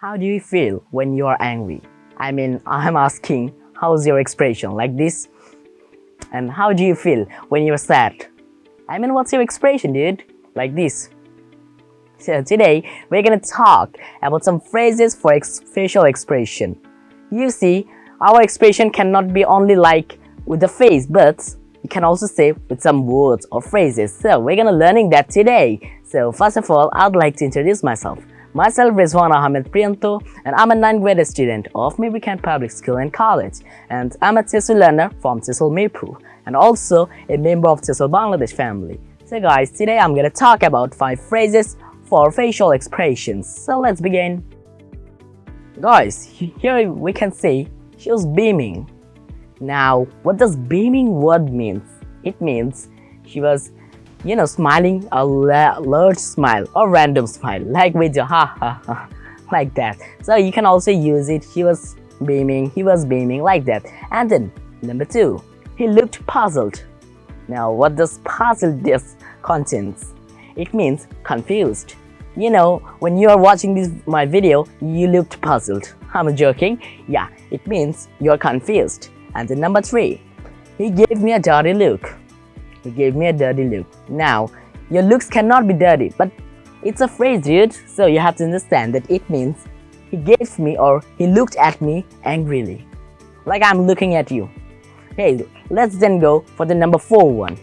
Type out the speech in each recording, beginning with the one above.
How do you feel when you are angry? I mean, I'm asking, how's your expression? Like this? And how do you feel when you're sad? I mean, what's your expression, dude? Like this. So today, we're gonna talk about some phrases for ex facial expression. You see, our expression cannot be only like with the face, but you can also say with some words or phrases. So we're gonna learning that today. So first of all, I'd like to introduce myself. Myself Rizwan Ahmed Priyanto and I'm a 9th grade student of Maybury Public School and College and I'm a TESOL learner from TESOL Mirpur and also a member of TESOL Bangladesh family. So guys, today I'm gonna talk about 5 phrases for facial expressions. So let's begin. Guys, here we can see she was beaming. Now, what does beaming word means? It means she was, you know, smiling a large smile or random smile, like with your ha ha ha, like that. So you can also use it. She was beaming, he was beaming, like that. And then, number two, he looked puzzled. Now, what does puzzled this contains? It means confused. You know, when you are watching this my video, you looked puzzled. I'm joking. Yeah, it means you're confused. And then number three, he gave me a dirty look. He gave me a dirty look. Now, your looks cannot be dirty, but it's a phrase, dude. So you have to understand that it means he gave me or he looked at me angrily. Like I'm looking at you. Hey, let's then go for the number four one.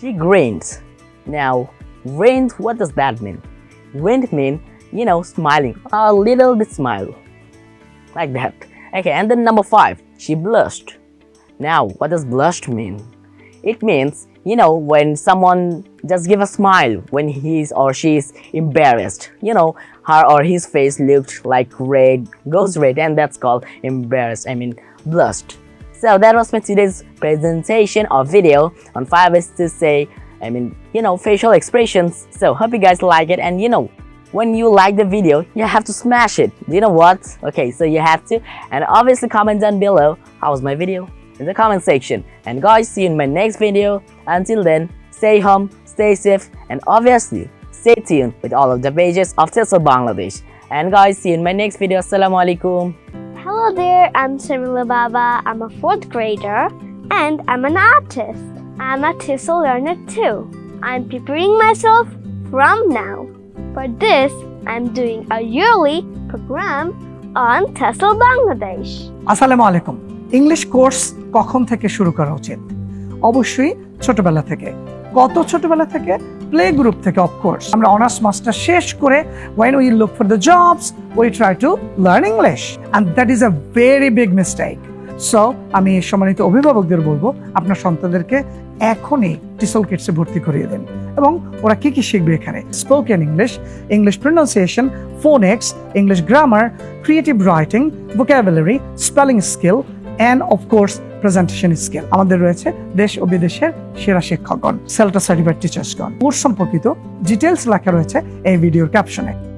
She grinned. Now, grinned, what does that mean? Grinned mean, you know, smiling, a little bit smile. Like that. Okay, and then number five, she blushed. Now, what does blushed mean? It means, you know, when someone just give a smile when he's or she's embarrassed. You know, her or his face looked like red, goes red, and that's called embarrassed, I mean, blushed. So that was my today's presentation or video on five ways to say, I mean, you know, facial expressions. So hope you guys like it and you know, when you like the video, you have to smash it. You know what? Okay, so you have to. And obviously comment down below, how was my video? In the comment section. And guys, see you in my next video. Until then, stay home, stay safe, and obviously, stay tuned with all of the pages of TESOL Bangladesh. And guys, see you in my next video. Assalamu alaikum. Hello there, I'm Samila Baba. I'm a fourth grader and I'm an artist. I'm a TESOL learner too. I'm preparing myself from now. For this, I'm doing a yearly program on TESOL Bangladesh. আসসালামু আলাইকুম English course কখন থেকে শুরু করা উচিত? অবশ্যই ছোটবেলা থেকে। কত ছোটবেলা থেকে প্লে গ্রুপ থেকে অফকোর্স আমরা অনার্স মাস্টার শেষ করে when we look for the jobs we try to learn English and that is a very big mistake so আমি সম্মানিত অভিভাবকদের বলব, আপনার সন্তানদেরকে এখনই টিসল কিটসে ভর্তি করিয়ে দেন। এবং ওরা কি কি শিখবে এখানে? Spoken English English pronunciation phonics English grammar creative writing vocabulary spelling skill and of course presentation skill আমাদের রয়েছে দেশ ও বিদেশের সেরা শিক্ষকগণ সেলটা সার্টিফাইড টিচার্সগণ কোর্স সম্পর্কিত ডিটেলস লেখা রয়েছে এই ভিডিওর ক্যাপশনে